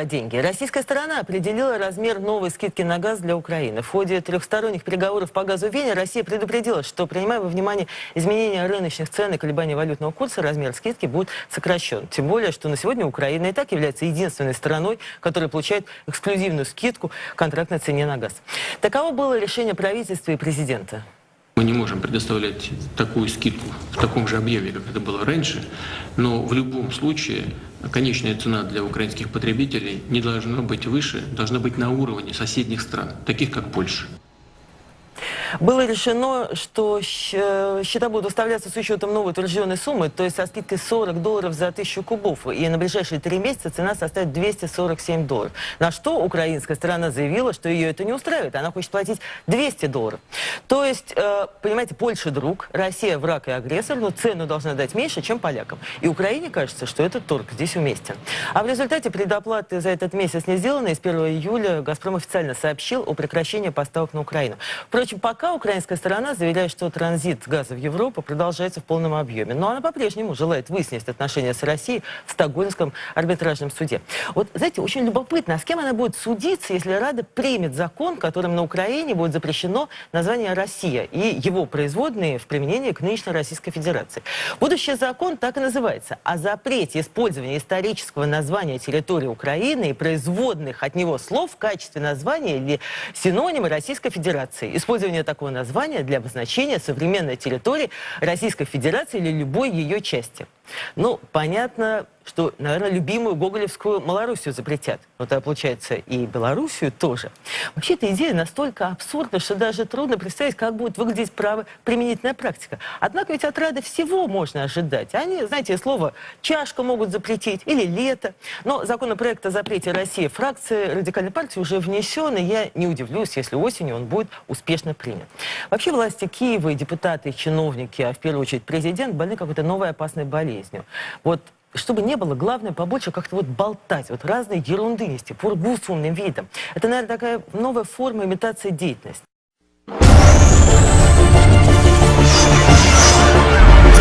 про деньги. Российская сторона определила размер новой скидки на газ для Украины. В ходе трехсторонних переговоров по газу в Вене Россия предупредила, что, принимая во внимание изменения рыночных цен и колебания валютного курса, размер скидки будет сокращен. Тем более, что на сегодня Украина и так является единственной страной, которая получает эксклюзивную скидку контрактной цене на газ. Таково было решение правительства и президента. Мы не можем предоставлять такую скидку в таком же объеме, как это было раньше, но в любом случае конечная цена для украинских потребителей не должна быть выше, должна быть на уровне соседних стран, таких как Польша. Было решено, что щ- счета будут выставляться с учетом новой утвержденной суммы, то есть со скидкой 40 долларов за 1000 кубов. И на ближайшие три месяца цена составит 247 долларов. На что украинская сторона заявила, что ее это не устраивает. Она хочет платить 200 долларов. То есть, э, понимаете, Польша друг, Россия враг и агрессор, но цену должна дать меньше, чем полякам. И Украине кажется, что этот торг здесь уместен. А в результате предоплаты за этот месяц не сделаны, и с 1 июля «Газпром» официально сообщил о прекращении поставок на Украину. Впрочем, пока украинская сторона заявляет, что транзит газа в Европу продолжается в полном объеме. Но она по-прежнему желает выяснить отношения с Россией в Стокгольмском арбитражном суде. Вот, знаете, очень любопытно, а с кем она будет судиться, если Рада примет закон, которым на Украине будет запрещено название «Россия» и его производные в применении к нынешней Российской Федерации. Будущий закон так и называется «О запрете использования исторического названия территории Украины и производных от него слов в качестве названия или синонима Российской Федерации. Использование такого названия для обозначения современной территории Российской Федерации или любой ее части. Ну, понятно, что, наверное, любимую гоголевскую Малоруссию запретят. Но тогда, получается, и Белоруссию тоже. Вообще, эта идея настолько абсурдна, что даже трудно представить, как будет выглядеть право применительная практика. Однако ведь от Рады всего можно ожидать. Они, знаете, слово «чашка» могут запретить или «лето». Но законопроект о запрете России фракции радикальной партии уже внесен, и я не удивлюсь, если осенью он будет успешно принят. Вообще, власти Киева и депутаты, и чиновники, а в первую очередь президент, больны какой-то новой опасной болезнью. Вот чтобы не было, главное побольше как-то вот болтать, вот разные ерунды нести, пургу с умным видом. Это, наверное, такая новая форма имитации деятельности.